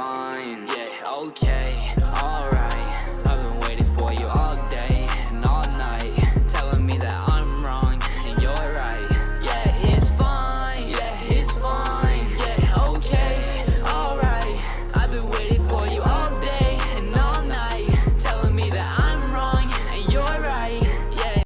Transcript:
fine, yeah, okay.